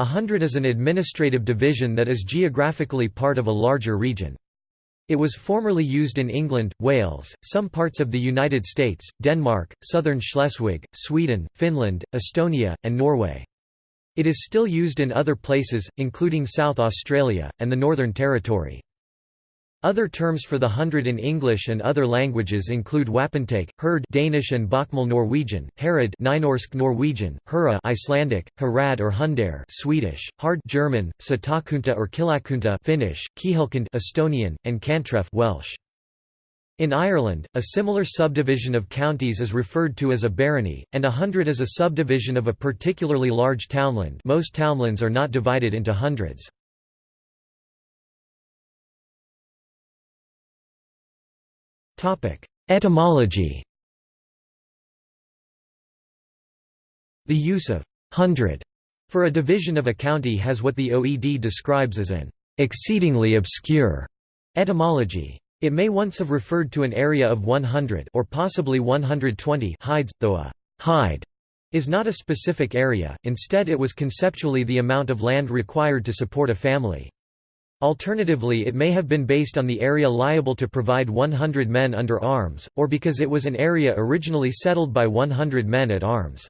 A hundred is an administrative division that is geographically part of a larger region. It was formerly used in England, Wales, some parts of the United States, Denmark, southern Schleswig, Sweden, Finland, Estonia, and Norway. It is still used in other places, including South Australia, and the Northern Territory. Other terms for the hundred in English and other languages include wapentake, herd Danish and Bokmål Norwegian, Herod Nynorsk Norwegian, Hura Icelandic, Harad or Hundare Swedish, hard German, Satakunta or Kihlakunta Finnish, Kihelkond Estonian, and Cantref Welsh. In Ireland, a similar subdivision of counties is referred to as a barony, and a hundred is a subdivision of a particularly large townland most townlands are not divided into hundreds. Etymology The use of hundred for a division of a county has what the OED describes as an exceedingly obscure etymology. It may once have referred to an area of 100 or possibly 120 hides, though a hide is not a specific area, instead it was conceptually the amount of land required to support a family. Alternatively it may have been based on the area liable to provide 100 men under arms, or because it was an area originally settled by 100 men at arms.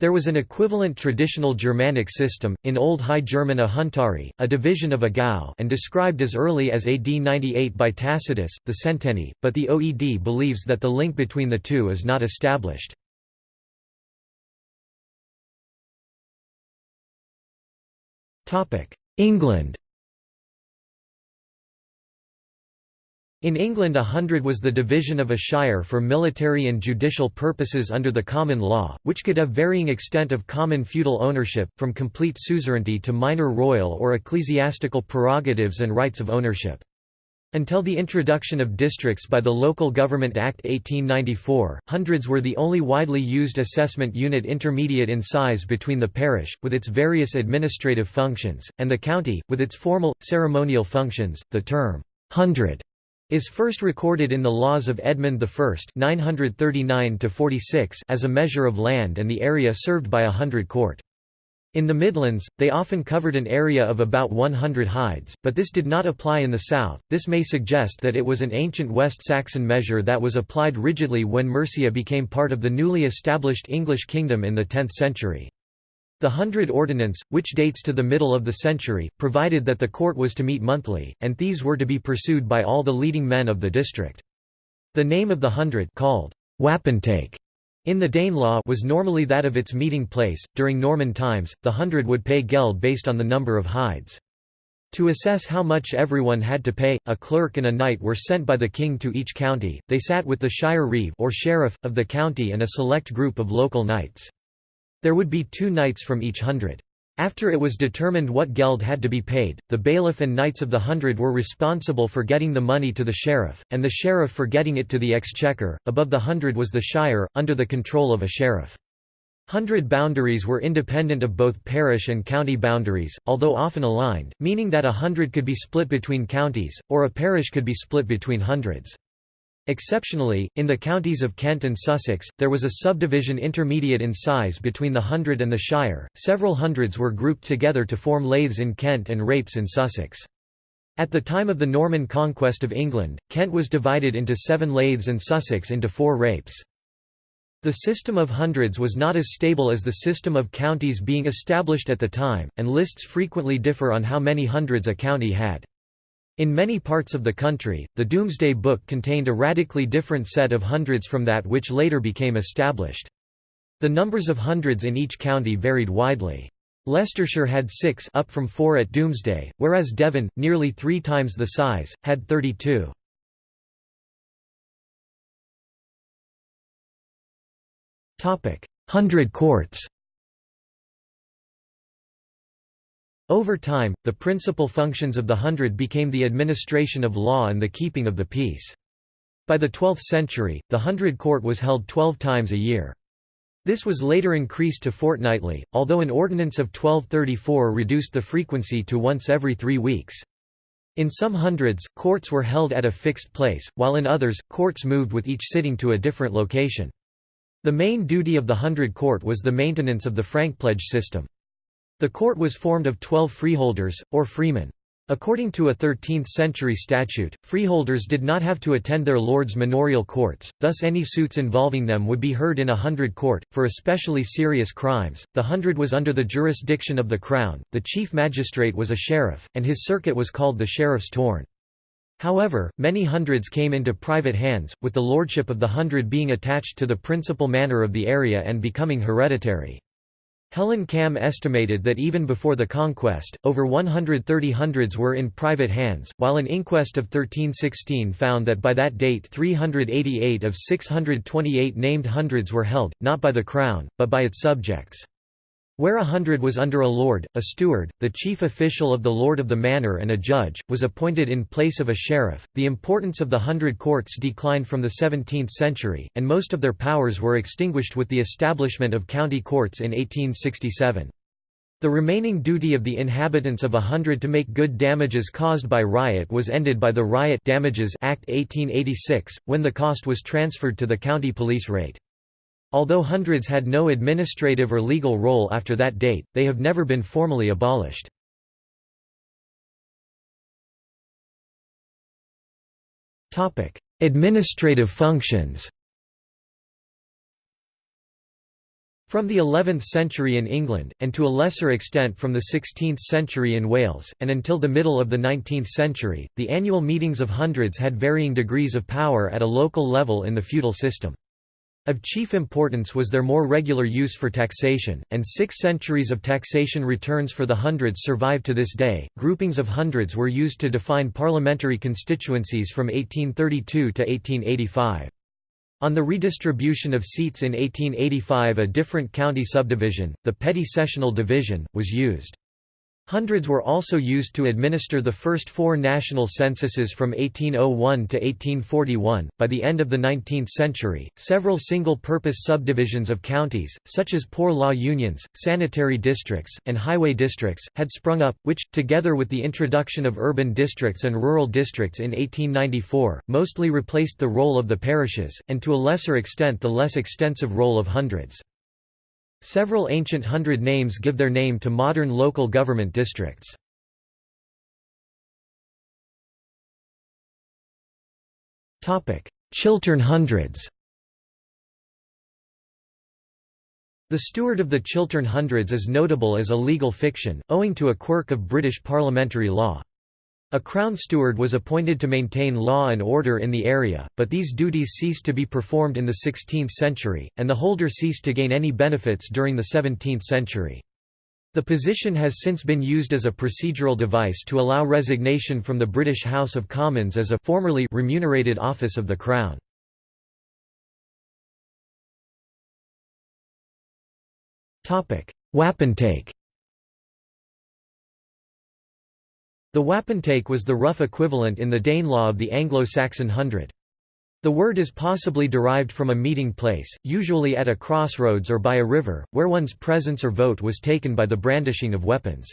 There was an equivalent traditional Germanic system, in Old High German a huntari, a division of a gau and described as early as AD 98 by Tacitus, the centenary, but the OED believes that the link between the two is not established. England In England a hundred was the division of a shire for military and judicial purposes under the common law, which could have varying extent of common feudal ownership, from complete suzerainty to minor royal or ecclesiastical prerogatives and rights of ownership. Until the introduction of districts by the Local Government Act 1894, hundreds were the only widely used assessment unit intermediate in size between the parish, with its various administrative functions, and the county, with its formal, ceremonial functions. The term, hundred is first recorded in the laws of Edmund I 939 as a measure of land and the area served by a hundred court. In the Midlands, they often covered an area of about 100 hides, but this did not apply in the south. This may suggest that it was an ancient West Saxon measure that was applied rigidly when Mercia became part of the newly established English kingdom in the 10th century. The Hundred Ordinance, which dates to the middle of the century, provided that the court was to meet monthly, and thieves were to be pursued by all the leading men of the district. The name of the hundred called wapentake in the Danelaw was normally that of its meeting place. During Norman times, the hundred would pay geld based on the number of hides. To assess how much everyone had to pay, a clerk and a knight were sent by the king to each county. They sat with the shire reeve or sheriff of the county and a select group of local knights. There would be two knights from each hundred. After it was determined what geld had to be paid, the bailiff and knights of the hundred were responsible for getting the money to the sheriff, and the sheriff for getting it to the exchequer. Above the hundred was the shire, under the control of a sheriff. Hundred boundaries were independent of both parish and county boundaries, although often aligned, meaning that a hundred could be split between counties, or a parish could be split between hundreds. Exceptionally, in the counties of Kent and Sussex, there was a subdivision intermediate in size between the hundred and the shire. Several hundreds were grouped together to form lathes in Kent and rapes in Sussex. At the time of the Norman conquest of England, Kent was divided into seven lathes and Sussex into four rapes. The system of hundreds was not as stable as the system of counties being established at the time, and lists frequently differ on how many hundreds a county had. In many parts of the country, the Domesday Book contained a radically different set of hundreds from that which later became established. The numbers of hundreds in each county varied widely. Leicestershire had six up from four at Domesday, whereas Devon, nearly three times the size, had 32. Hundred courts Over time, the principal functions of the hundred became the administration of law and the keeping of the peace. By the 12th century, the hundred court was held 12 times a year. This was later increased to fortnightly, although an ordinance of 1234 reduced the frequency to once every three weeks. In some hundreds, courts were held at a fixed place, while in others, courts moved with each sitting to a different location. The main duty of the hundred court was the maintenance of the frankpledge system. The court was formed of twelve freeholders, or freemen. According to a 13th-century statute, freeholders did not have to attend their lords' manorial courts, thus any suits involving them would be heard in a hundred court. For especially serious crimes, the hundred was under the jurisdiction of the crown, the chief magistrate was a sheriff, and his circuit was called the sheriff's tourn. However, many hundreds came into private hands, with the lordship of the hundred being attached to the principal manor of the area and becoming hereditary. Helen Cam estimated that even before the conquest, over 130 hundreds were in private hands, while an inquest of 1316 found that by that date 388 of 628 named hundreds were held, not by the crown, but by its subjects. Where a hundred was under a lord, a steward, the chief official of the lord of the manor and a judge, was appointed in place of a sheriff. The importance of the hundred courts declined from the 17th century, and most of their powers were extinguished with the establishment of county courts in 1867. The remaining duty of the inhabitants of a hundred to make good damages caused by riot was ended by the Riot Damages Act 1886, when the cost was transferred to the county police rate. Although hundreds had no administrative or legal role after that date, they have never been formally abolished. administrative functions From the 11th century in England, and to a lesser extent from the 16th century in Wales, and until the middle of the 19th century, the annual meetings of hundreds had varying degrees of power at a local level in the feudal system. Of chief importance was their more regular use for taxation, and six centuries of taxation returns for the hundreds survive to this day. Groupings of hundreds were used to define parliamentary constituencies from 1832 to 1885. On the redistribution of seats in 1885 a different county subdivision, the petty sessional division, was used. Hundreds were also used to administer the first four national censuses from 1801 to 1841. By the end of the 19th century, several single purpose subdivisions of counties, such as poor law unions, sanitary districts, and highway districts, had sprung up, which, together with the introduction of urban districts and rural districts in 1894, mostly replaced the role of the parishes, and to a lesser extent the less extensive role of hundreds. Several ancient hundred names give their name to modern local government districts. Chiltern Hundreds The Steward of the Chiltern Hundreds is notable as a legal fiction, owing to a quirk of British parliamentary law. A crown steward was appointed to maintain law and order in the area, but these duties ceased to be performed in the 16th century, and the holder ceased to gain any benefits during the 17th century. The position has since been used as a procedural device to allow resignation from the British House of Commons as a formerly remunerated office of the Crown. Wapentake The wapentake was the rough equivalent in the Danelaw of the Anglo-Saxon hundred. The word is possibly derived from a meeting place, usually at a crossroads or by a river, where one's presence or vote was taken by the brandishing of weapons.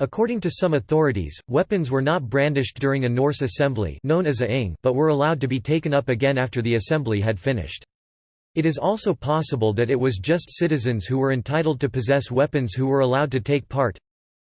According to some authorities, weapons were not brandished during a Norse assembly known as a ing, but were allowed to be taken up again after the assembly had finished. It is also possible that it was just citizens who were entitled to possess weapons who were allowed to take part,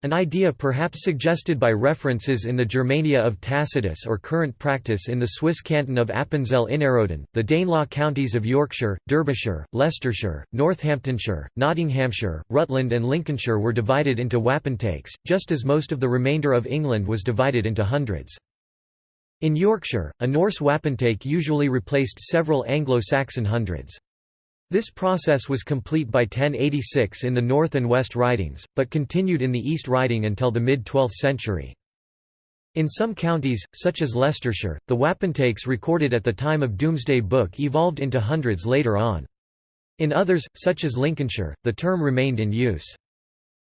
an idea perhaps suggested by references in the Germania of Tacitus or current practice in the Swiss canton of Appenzell Innerrhoden, the Danelaw counties of Yorkshire, Derbyshire, Leicestershire, Northamptonshire, Nottinghamshire, Rutland and Lincolnshire were divided into wapentakes, just as most of the remainder of England was divided into hundreds. In Yorkshire, a Norse wapentake usually replaced several Anglo-Saxon hundreds. This process was complete by 1086 in the North and West Ridings, but continued in the East Riding until the mid-12th century. In some counties, such as Leicestershire, the wapentakes recorded at the time of Domesday Book evolved into hundreds later on. In others, such as Lincolnshire, the term remained in use.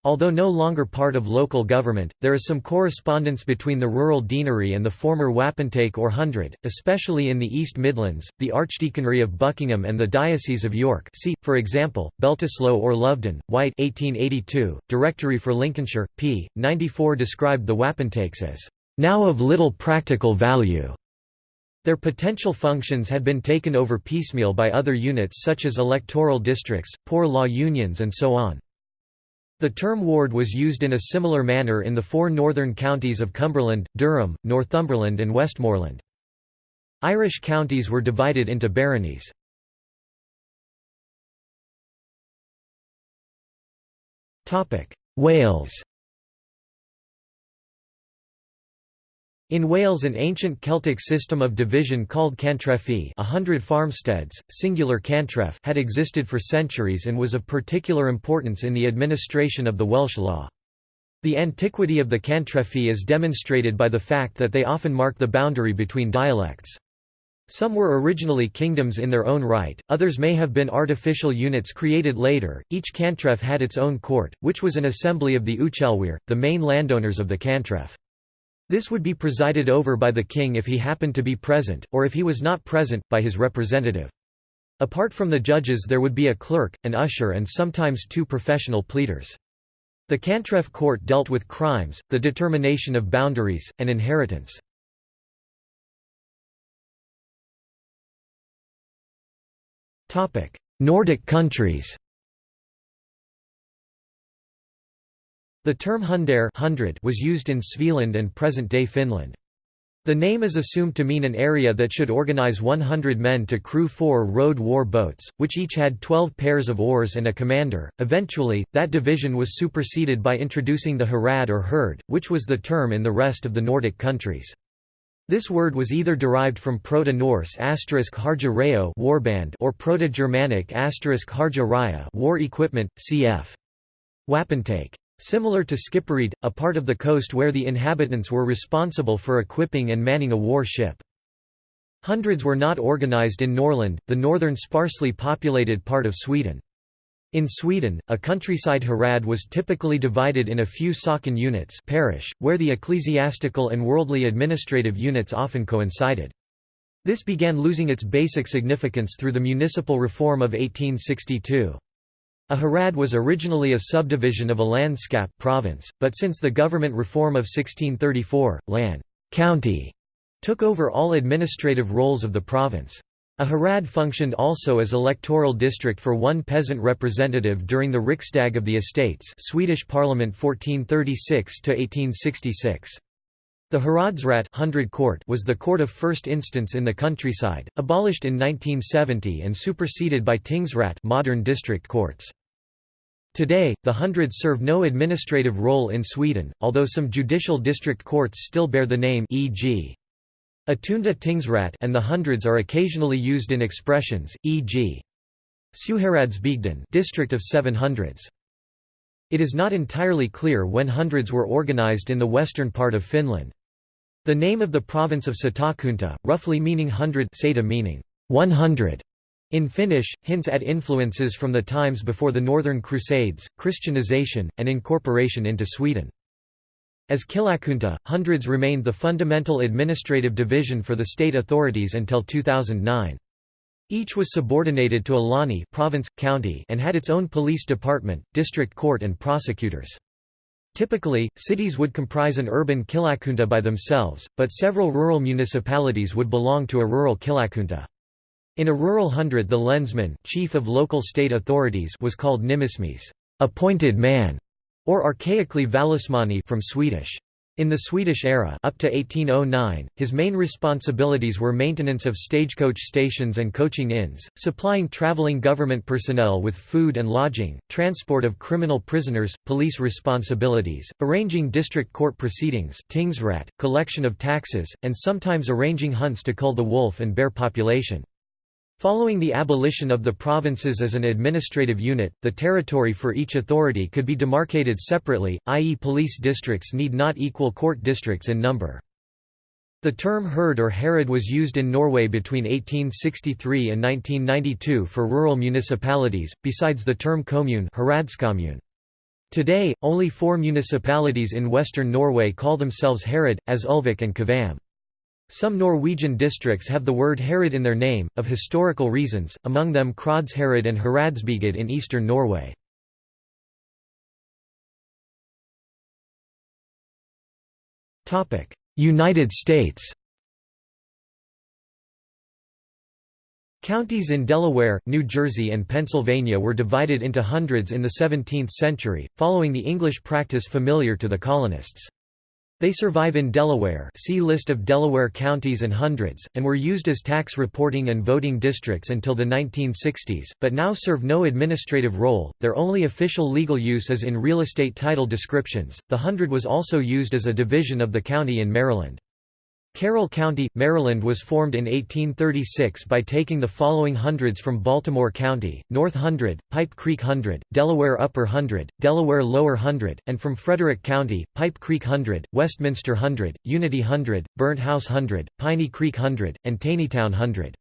Although no longer part of local government, there is some correspondence between the rural deanery and the former wapentake or hundred, especially in the East Midlands, the Archdeaconry of Buckingham and the Diocese of York see, for example, Beltisloe or Loveden, White 1882, Directory for Lincolnshire, p. 94 described the wapentakes as, "...now of little practical value." Their potential functions had been taken over piecemeal by other units such as electoral districts, poor law unions and so on. The term ward was used in a similar manner in the four northern counties of Cumberland, Durham, Northumberland and Westmorland. Irish counties were divided into baronies. Wales In Wales an ancient Celtic system of division called cantrefi a hundred farmsteads, singular cantref had existed for centuries and was of particular importance in the administration of the Welsh law. The antiquity of the cantrefi is demonstrated by the fact that they often mark the boundary between dialects. Some were originally kingdoms in their own right, others may have been artificial units created later. Each cantref had its own court, which was an assembly of the Uchelwyr, the main landowners of the cantref. This would be presided over by the king if he happened to be present, or if he was not present, by his representative. Apart from the judges there would be a clerk, an usher and sometimes two professional pleaders. The Cantref court dealt with crimes, the determination of boundaries, and inheritance. Nordic countries The term hundare was used in Svealand and present-day Finland. The name is assumed to mean an area that should organize 100 men to crew four rowed war boats, which each had 12 pairs of oars and a commander. Eventually, that division was superseded by introducing the harad or herd, which was the term in the rest of the Nordic countries. This word was either derived from Proto-Norse harja reo warband or Proto-Germanic harja raya war equipment, cf. Wapentake. Similar to Skipperede, a part of the coast where the inhabitants were responsible for equipping and manning a war ship. Hundreds were not organized in Norrland, the northern sparsely populated part of Sweden. In Sweden, a countryside herad was typically divided in a few socken units parish, where the ecclesiastical and worldly administrative units often coincided. This began losing its basic significance through the municipal reform of 1862. A herad was originally a subdivision of a landskap province, but since the government reform of 1634, Lan county took over all administrative roles of the province. A herad functioned also as electoral district for one peasant representative during the Riksdag of the Estates Swedish Parliament 1436–1866. The Heradsrätt 100 court was the court of first instance in the countryside, abolished in 1970 and superseded by Tingsrätt modern district courts. Today, the hundreds serve no administrative role in Sweden, although some judicial district courts still bear the name e.g. Attunda Tingsrätt and the hundreds are occasionally used in expressions, e.g. Sjuhäradsbygden district of seven hundreds. It is not entirely clear when hundreds were organized in the western part of Finland. The name of the province of Satakunta, roughly meaning hundred Sata meaning 100, in Finnish, hints at influences from the times before the Northern Crusades, Christianization, and incorporation into Sweden. As Kihlakunta, hundreds remained the fundamental administrative division for the state authorities until 2009. Each was subordinated to a lani province, county and had its own police department, district court and prosecutors. Typically, cities would comprise an urban kihlakunta by themselves, but several rural municipalities would belong to a rural kihlakunta. In a rural hundred the lensman chief of local state authorities was called nimismies appointed man", or archaically vallesmanni from Swedish. In the Swedish era up to 1809, his main responsibilities were maintenance of stagecoach stations and coaching inns, supplying traveling government personnel with food and lodging, transport of criminal prisoners, police responsibilities, arranging district court proceedings tingsrätt, collection of taxes, and sometimes arranging hunts to cull the wolf and bear population. Following the abolition of the provinces as an administrative unit, the territory for each authority could be demarcated separately, i.e. police districts need not equal court districts in number. The term herd or herod was used in Norway between 1863 and 1992 for rural municipalities, besides the term commune Today, only four municipalities in western Norway call themselves herod, as Ulvik and Kvam. Some Norwegian districts have the word herod in their name, of historical reasons, among them Krodsherred and Heradsbygd in eastern Norway. United States Counties in Delaware, New Jersey and Pennsylvania were divided into hundreds in the 17th century, following the English practice familiar to the colonists. They survive in Delaware see List of Delaware counties and hundreds, and were used as tax reporting and voting districts until the 1960s, but now serve no administrative role, their only official legal use is in real estate title descriptions. The hundred was also used as a division of the county in Maryland. Carroll County, Maryland was formed in 1836 by taking the following hundreds from Baltimore County, North Hundred, Pipe Creek Hundred, Delaware Upper Hundred, Delaware Lower Hundred, and from Frederick County, Pipe Creek Hundred, Westminster Hundred, Unity Hundred, Burnt House Hundred, Piney Creek Hundred, and Taneytown Hundred.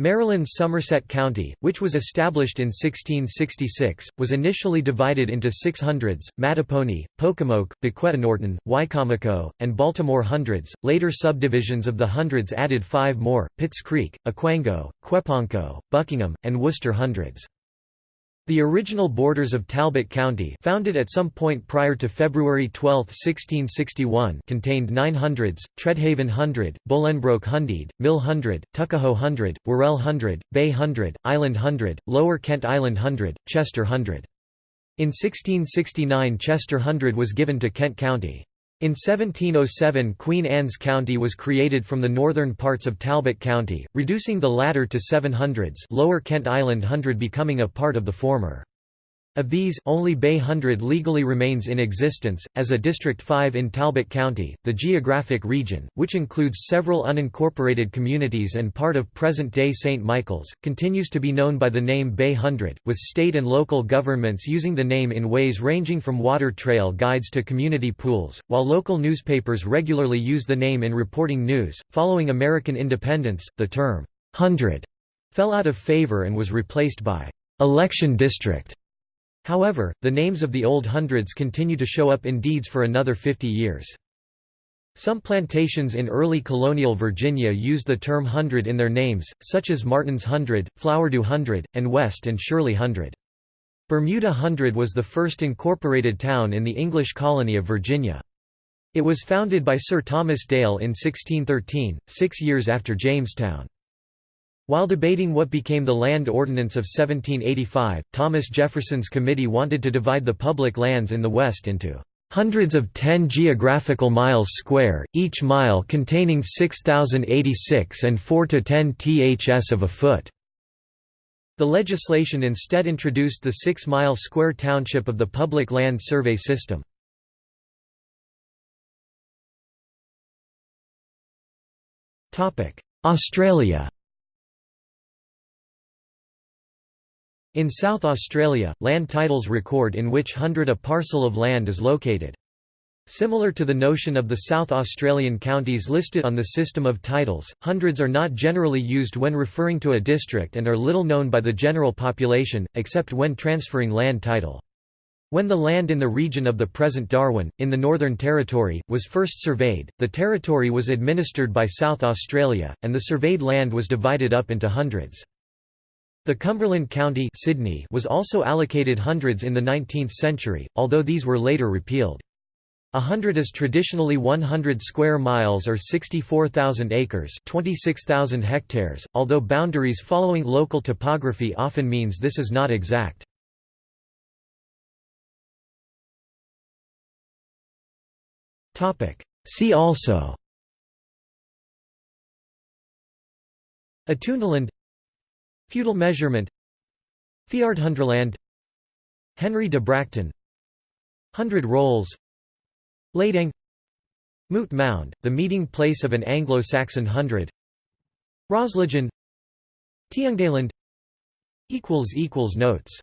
Maryland's Somerset County, which was established in 1666, was initially divided into six hundreds, Mattapony, Pocomoke, Bequetanorton, Wicomico, and Baltimore hundreds. Later subdivisions of the hundreds added five more, Pitts Creek, Aquango, Queponco, Buckingham, and Worcester hundreds. The original borders of Talbot County founded at some point prior to February 12, 1661 contained nine hundreds, Tredhaven Hundred, Bolingbroke Hundred, Mill Hundred, Tuckahoe Hundred, Worrell Hundred, Bay Hundred, Island Hundred, Lower Kent Island Hundred, Chester Hundred. In 1669 Chester Hundred was given to Kent County. In 1707 Queen Anne's County was created from the northern parts of Talbot County, reducing the latter to seven hundreds Lower Kent Island Hundred becoming a part of the former. Of these, only Bay Hundred legally remains in existence, as a District 5 in Talbot County. The geographic region, which includes several unincorporated communities and part of present day St. Michael's, continues to be known by the name Bay Hundred, with state and local governments using the name in ways ranging from water trail guides to community pools, while local newspapers regularly use the name in reporting news. Following American independence, the term hundred fell out of favor and was replaced by election district. However, the names of the old hundreds continue to show up in deeds for another 50 years. Some plantations in early colonial Virginia used the term hundred in their names, such as Martin's Hundred, Flowerdew Hundred, and West and Shirley Hundred. Bermuda Hundred was the first incorporated town in the English colony of Virginia. It was founded by Sir Thomas Dale in 1613, six years after Jamestown. While debating what became the Land Ordinance of 1785, Thomas Jefferson's committee wanted to divide the public lands in the West into hundreds of 10 geographical miles square, each mile containing 6,086 and 4 to 10 ths of a foot. The legislation instead introduced the 6-mile square township of the public land survey system. Australia In South Australia, land titles record in which hundred a parcel of land is located. Similar to the notion of the South Australian counties listed on the system of titles, hundreds are not generally used when referring to a district and are little known by the general population, except when transferring land title. When the land in the region of the present Darwin, in the Northern Territory, was first surveyed, the territory was administered by South Australia, and the surveyed land was divided up into hundreds. The Cumberland County Sydney was also allocated hundreds in the 19th century, although these were later repealed. A hundred is traditionally 100 square miles or 64,000 acres 26,000 hectares, although boundaries following local topography often means this is not exact. See also Attundaland Feudal measurement. Fjärdhundraland Henry de Bracton. Hundred rolls. Lading. Moot Mound, the meeting place of an Anglo-Saxon hundred. Roslagen Tiundaland Notes